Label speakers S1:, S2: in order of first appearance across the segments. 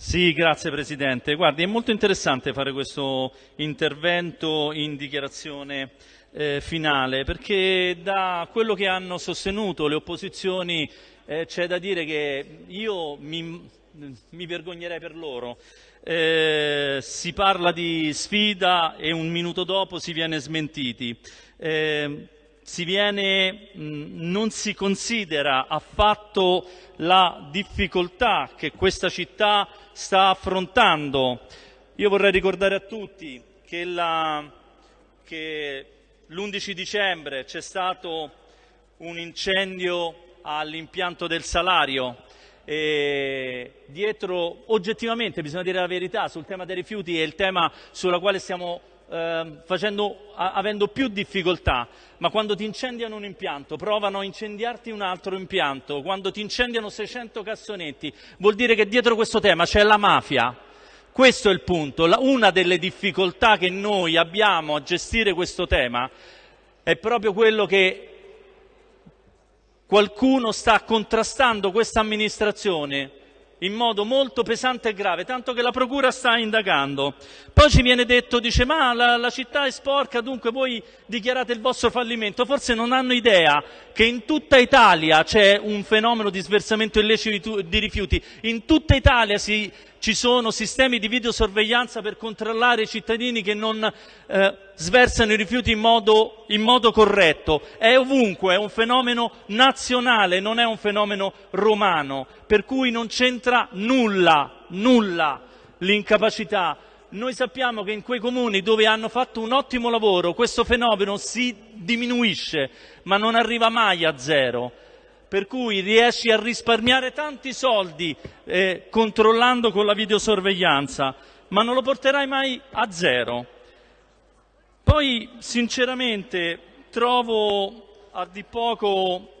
S1: Sì, grazie Presidente. Guardi, è molto interessante fare questo intervento in dichiarazione eh, finale perché da quello che hanno sostenuto le opposizioni eh, c'è da dire che io mi, mi vergognerei per loro. Eh, si parla di sfida e un minuto dopo si viene smentiti. Si viene, mh, non si considera affatto la difficoltà che questa città sta affrontando. Io vorrei ricordare a tutti che, l'11 dicembre c'è stato un incendio all'impianto del salario e dietro oggettivamente bisogna dire la verità sul tema dei rifiuti è il tema sulla quale stiamo eh, facendo, a, avendo più difficoltà, ma quando ti incendiano un impianto, provano a incendiarti un altro impianto, quando ti incendiano 600 cassonetti, vuol dire che dietro questo tema c'è la mafia. Questo è il punto. La, una delle difficoltà che noi abbiamo a gestire questo tema è proprio quello che qualcuno sta contrastando questa amministrazione in modo molto pesante e grave, tanto che la procura sta indagando. Poi ci viene detto, dice, ma la, la, città è sporca, dunque voi dichiarate il vostro fallimento. Forse non hanno idea che in tutta Italia c'è un fenomeno di sversamento illecito di rifiuti, in tutta Italia si ci sono sistemi di videosorveglianza per controllare i cittadini che non eh, sversano i rifiuti in modo, in modo corretto. È ovunque, è un fenomeno nazionale, non è un fenomeno romano, per cui non c'entra nulla, nulla l'incapacità. Noi sappiamo che in quei comuni dove hanno fatto un ottimo lavoro questo fenomeno si diminuisce, ma non arriva mai a zero per cui riesci a risparmiare tanti soldi eh, controllando con la videosorveglianza, ma non lo porterai mai a zero. Poi, sinceramente, trovo a di poco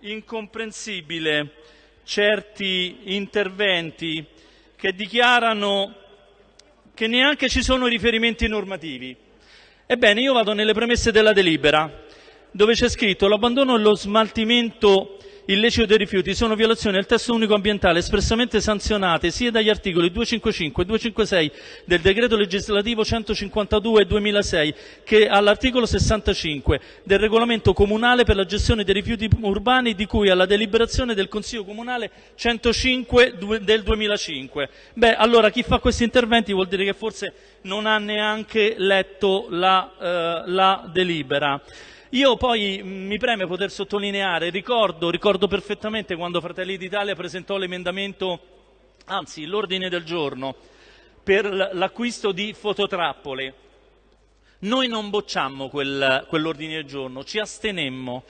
S1: incomprensibile certi interventi che dichiarano che neanche ci sono riferimenti normativi. Ebbene, io vado nelle premesse della delibera dove c'è scritto l'abbandono e lo smaltimento illecito dei rifiuti sono violazioni del testo unico ambientale espressamente sanzionate sia dagli articoli 255 e 256 del decreto legislativo 152 2006 che all'articolo 65 del regolamento comunale per la gestione dei rifiuti urbani di cui alla deliberazione del Consiglio Comunale 105 del 2005. Beh, allora chi fa questi interventi vuol dire che forse non ha neanche letto la, eh, la delibera. Io poi mm, mi preme poter sottolineare, ricordo, ricordo perfettamente quando Fratelli d'Italia presentò l'emendamento, anzi l'ordine del giorno, per l'acquisto di fototrappole. Noi non bocciammo quel, quell'ordine del giorno, ci astenemmo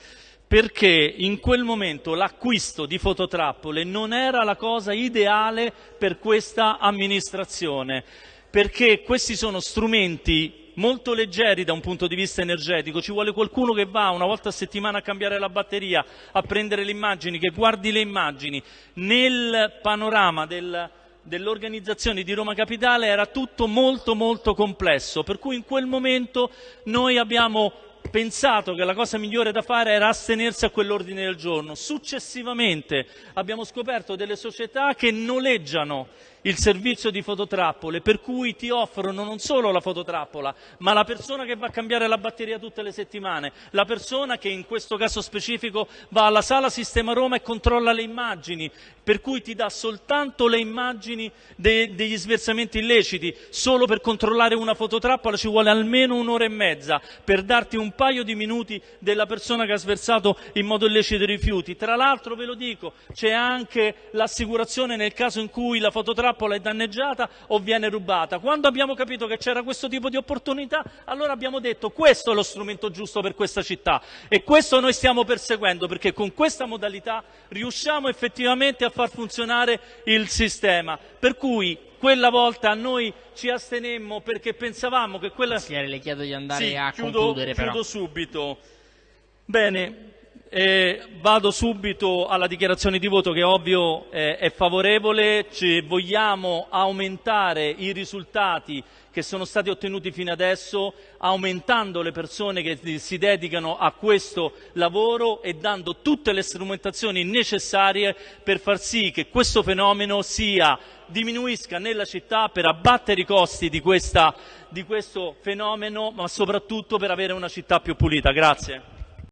S1: perché in quel momento l'acquisto di fototrappole non era la cosa ideale per questa amministrazione, perché questi sono strumenti molto leggeri da un punto di vista energetico, ci vuole qualcuno che va una volta a settimana a cambiare la batteria, a prendere le immagini, che guardi le immagini. Nel panorama del, dell'organizzazione di Roma Capitale era tutto molto molto complesso, per cui in quel momento noi abbiamo pensato che la cosa migliore da fare era astenersi a quell'ordine del giorno. Successivamente abbiamo scoperto delle società che noleggiano il servizio di fototrappole, per cui ti offrono non solo la fototrappola, ma la persona che va a cambiare la batteria tutte le settimane, la persona che in questo caso specifico va alla sala Sistema Roma e controlla le immagini, per cui ti dà soltanto le immagini de degli sversamenti illeciti. Solo per controllare una fototrappola ci vuole almeno un'ora e mezza, per darti un paio di minuti della persona che ha sversato in modo illecito i rifiuti. Tra l'altro, ve lo dico, c'è anche l'assicurazione nel caso in cui la fototrappola trappola è danneggiata o viene rubata. Quando abbiamo capito che c'era questo tipo di opportunità, allora abbiamo detto questo è lo strumento giusto per questa città e questo noi stiamo perseguendo perché con questa modalità riusciamo effettivamente a far funzionare il sistema. Per cui quella volta noi ci astenemmo perché pensavamo che quella...
S2: Signore, le chiedo di andare
S1: sì,
S2: a
S1: chiudo,
S2: concludere
S1: chiudo
S2: però.
S1: subito. Bene, eh, vado subito alla dichiarazione di voto che ovvio eh, è favorevole, Ci vogliamo aumentare i risultati che sono stati ottenuti fino adesso, aumentando le persone che si dedicano a questo lavoro e dando tutte le strumentazioni necessarie per far sì che questo fenomeno sia, diminuisca nella città per abbattere i costi di, questa, di questo fenomeno, ma soprattutto per avere una città più pulita. Grazie.